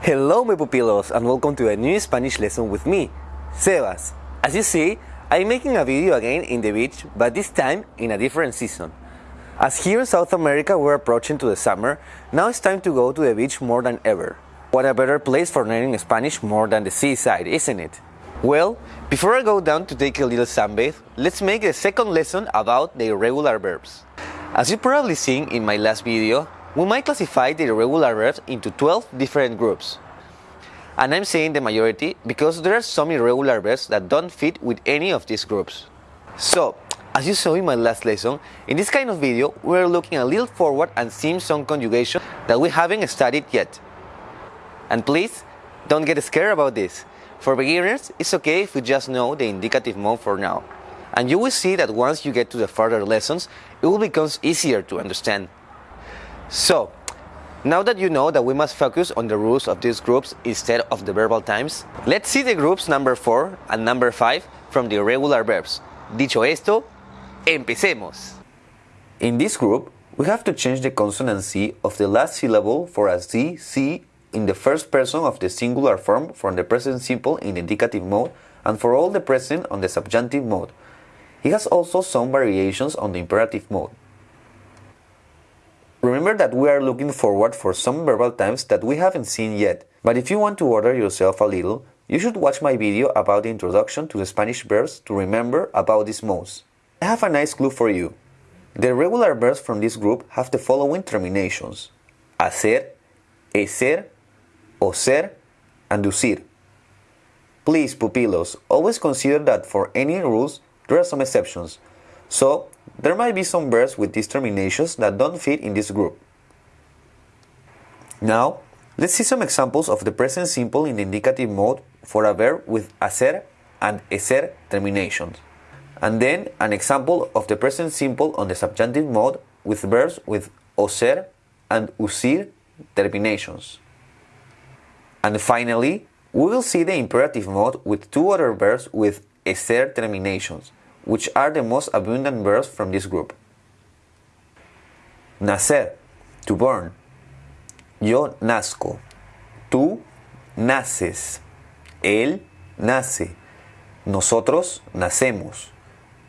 Hello my pupilos and welcome to a new Spanish lesson with me, Sebas. As you see, I'm making a video again in the beach, but this time in a different season. As here in South America we're approaching to the summer, now it's time to go to the beach more than ever. What a better place for learning Spanish more than the seaside, isn't it? Well, before I go down to take a little sunbathe, let's make a second lesson about the irregular verbs. As you probably seen in my last video, we might classify the irregular verbs into 12 different groups. And I'm saying the majority because there are some irregular verbs that don't fit with any of these groups. So, as you saw in my last lesson, in this kind of video, we're looking a little forward and seeing some conjugation that we haven't studied yet. And please, don't get scared about this. For beginners, it's okay if you just know the indicative mode for now. And you will see that once you get to the further lessons, it will become easier to understand. So, now that you know that we must focus on the rules of these groups instead of the verbal times, let's see the groups number 4 and number 5 from the irregular verbs. Dicho esto, empecemos! In this group, we have to change the consonant C of the last syllable for a Z, C in the first person of the singular form from the present simple in the indicative mode and for all the present on the subjunctive mode. It has also some variations on the imperative mode. Remember that we are looking forward for some verbal times that we haven't seen yet, but if you want to order yourself a little, you should watch my video about the introduction to the Spanish verbs to remember about these modes. I have a nice clue for you. The regular verbs from this group have the following terminations. Hacer, o ser, and decir. Please, pupilos, always consider that for any rules, there are some exceptions. So, there might be some verbs with these terminations that don't fit in this group. Now, let's see some examples of the present simple in the indicative mode for a verb with acer and ecer terminations. And then an example of the present simple on the subjunctive mode with verbs with ocer and ucir terminations. And finally, we will see the imperative mode with two other verbs with ecer terminations, which are the most abundant verbs from this group. Nacer, to born. Yo nazco. Tú naces. Él nace. Nosotros nacemos.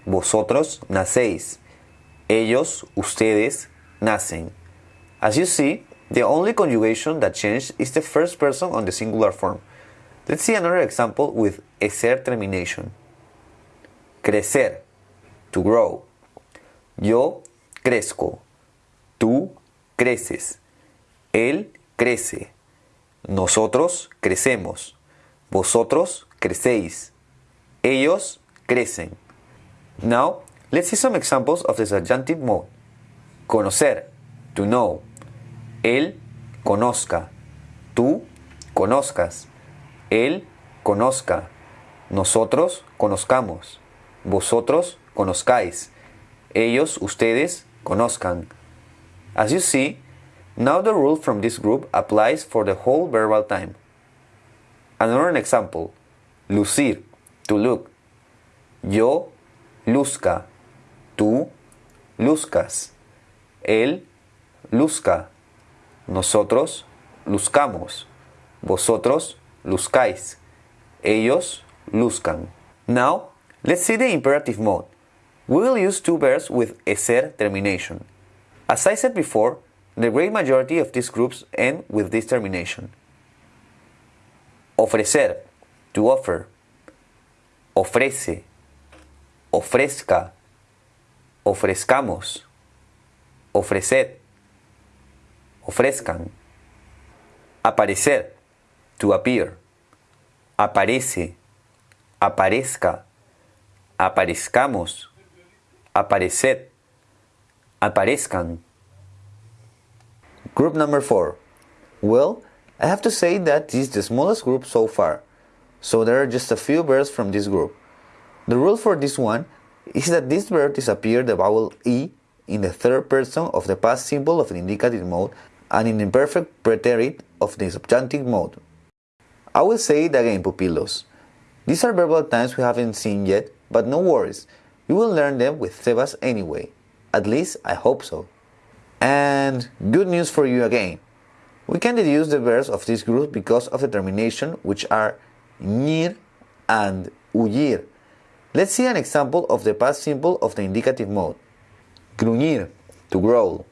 Vosotros nacéis. Ellos, ustedes, nacen. As you see, the only conjugation that changed is the first person on the singular form. Let's see another example with ecer termination. Crecer, to grow. Yo crezco. Tú creces. Él crece. Nosotros crecemos. Vosotros crecéis. Ellos crecen. Now, let's see some examples of the subjunctive mode. Conocer, to know. Él conozca. Tú conozcas. Él conozca. Nosotros conozcamos. Vosotros conozcáis. Ellos, ustedes, conozcan. As you see, now the rule from this group applies for the whole verbal time. Another example. Lucir, to look. Yo luzca. Tú luzcas. Él luzca. Nosotros luzcamos. Vosotros luzcáis. Ellos luzcan. Now, let's see the imperative mode. We will use two verbs with ecer termination. As I said before, the great majority of these groups end with this termination. Ofrecer, to offer. Ofrece, ofrezca, ofrezcamos, ofreced, ofrezcan. Aparecer, to appear. Aparece, aparezca, aparezcamos, apareced, aparezcan. Group number 4. Well, I have to say that this is the smallest group so far, so there are just a few verbs from this group. The rule for this one is that this verb disappears the vowel E in the third person of the past simple of the indicative mode and in the imperfect preterite of the subjunctive mode. I will say it again, pupilos. These are verbal times we haven't seen yet, but no worries, you will learn them with Sebas anyway. At least I hope so. And good news for you again. We can deduce the verbs of this group because of the termination which are ñir and uyir. Let's see an example of the past simple of the indicative mode. Gruñir, to growl.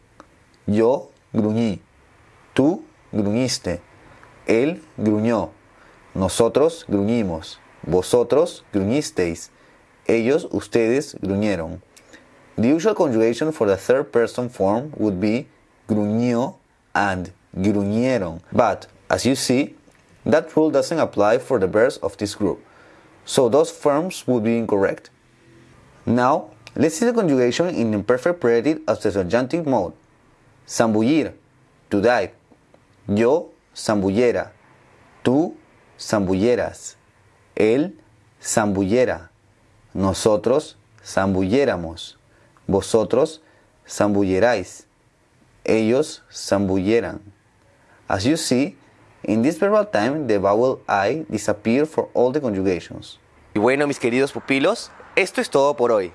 Yo gruñí. Tú gruñiste. Él gruñó. Nosotros gruñimos. Vosotros gruñisteis. Ellos, ustedes gruñeron. The usual conjugation for the third person form would be gruñó and gruñeron. But, as you see, that rule doesn't apply for the verbs of this group. So those forms would be incorrect. Now, let's see the conjugation in imperfect preterite of the subjunctive mode. Zambullir, to dive. Yo zambullera. Tú zambulleras. Él zambullera. Nosotros zambulléramos. Vosotros zambulleráis. Ellos zambulleran. As you see, in this verbal time the vowel I disappears for all the conjugations. Y bueno, mis queridos pupilos, esto es todo por hoy.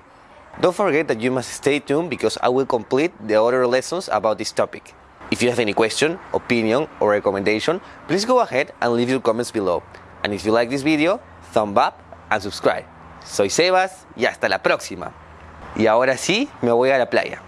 Don't forget that you must stay tuned because I will complete the other lessons about this topic. If you have any question, opinion, or recommendation, please go ahead and leave your comments below. And if you like this video, thumb up and subscribe. Soy Sebas y hasta la próxima. Y ahora sí, me voy a la playa.